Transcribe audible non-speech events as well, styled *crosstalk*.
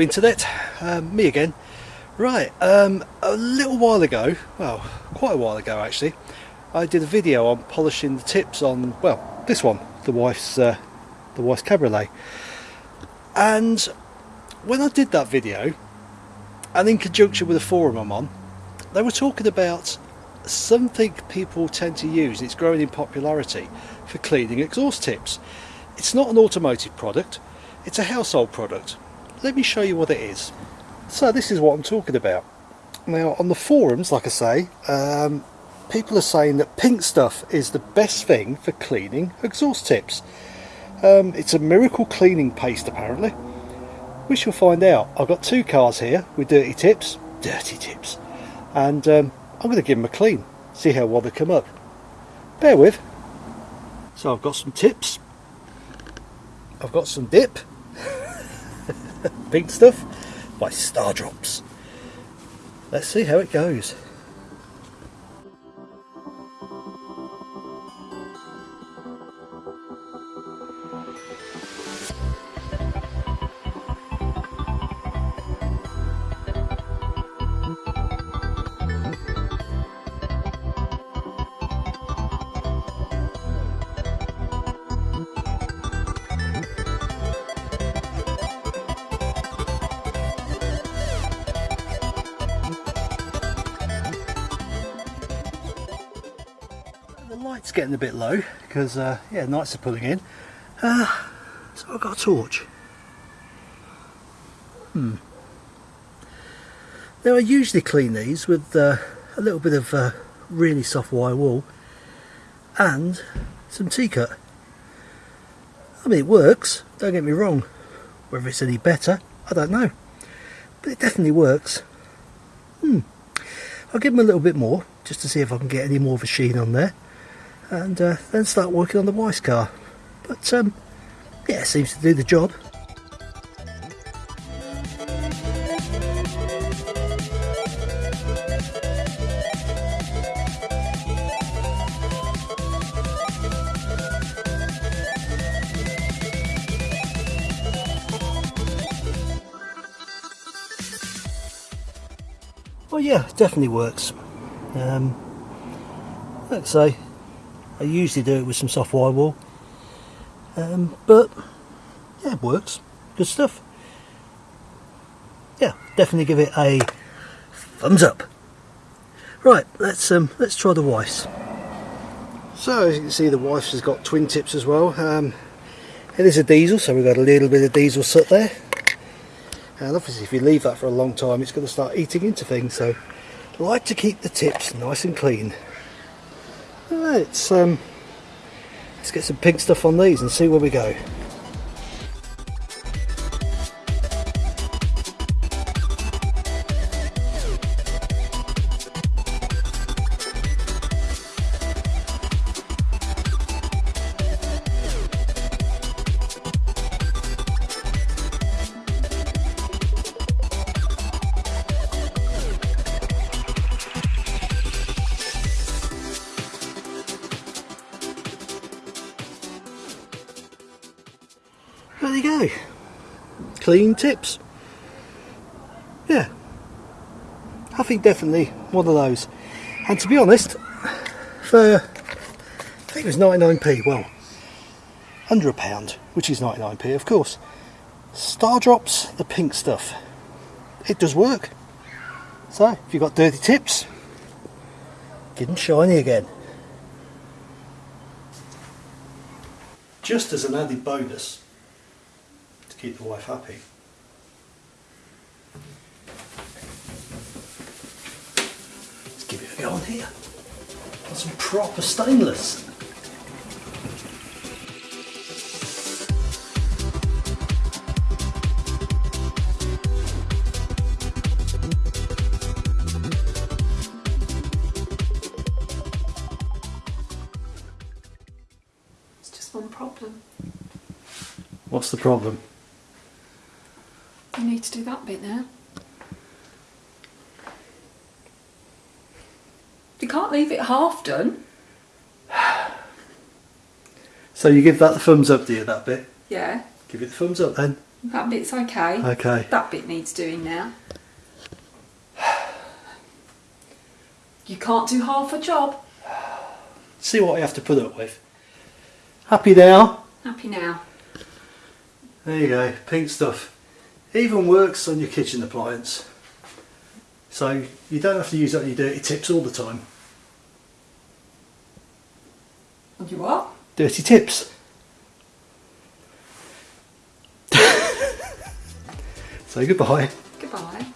Internet, um, me again. Right, um, a little while ago, well quite a while ago actually, I did a video on polishing the tips on, well this one, the wife's, uh, the wife's cabriolet. And when I did that video, and in conjunction with a forum I'm on, they were talking about something people tend to use, it's growing in popularity, for cleaning exhaust tips. It's not an automotive product, it's a household product let me show you what it is. So this is what I'm talking about. Now on the forums, like I say, um, people are saying that pink stuff is the best thing for cleaning exhaust tips. Um, it's a miracle cleaning paste apparently. We shall find out. I've got two cars here with dirty tips, dirty tips, and um, I'm going to give them a clean, see how well they come up. Bear with. So I've got some tips, I've got some dip, pink stuff by Stardrops. Let's see how it goes. Light's getting a bit low because uh, yeah nights are pulling in. Uh, so I've got a torch. Hmm. Now I usually clean these with uh, a little bit of uh, really soft wire wool and some T-cut I mean it works don't get me wrong. Whether it's any better I don't know. But it definitely works. Hmm. I'll give them a little bit more just to see if I can get any more of a sheen on there and uh, then start working on the wife's car. But um, yeah, it seems to do the job. Well yeah, definitely works. Um, let's say I usually do it with some soft wire wool. Um, but yeah it works. Good stuff. Yeah definitely give it a thumbs up. Right let's um let's try the wife's so as you can see the wife's has got twin tips as well. Um, it is a diesel so we've got a little bit of diesel soot there. And obviously if you leave that for a long time it's going to start eating into things. So like to keep the tips nice and clean Right, um, let's get some pink stuff on these and see where we go. There you go. Clean tips. Yeah. I think definitely one of those. And to be honest for I think it was 99p well under a pound which is 99p of course. Stardrops, the pink stuff. It does work. So if you've got dirty tips get them shiny again. Just as an added bonus keep the wife happy. Let's give it a go on here. Got some proper stainless. It's just one problem. What's the problem? I need to do that bit now. You can't leave it half done. *sighs* So you give that the thumbs up, do you, that bit? Yeah. Give it the thumbs up then. That bit's okay. Okay. That bit needs doing now. *sighs* You can't do half a job. *sighs* See what I have to put up with. Happy now? Happy now. There you go, pink stuff. Even works on your kitchen appliance. So you don't have to use on your dirty tips all the time. And you what? Dirty tips. *laughs* Say goodbye. Goodbye.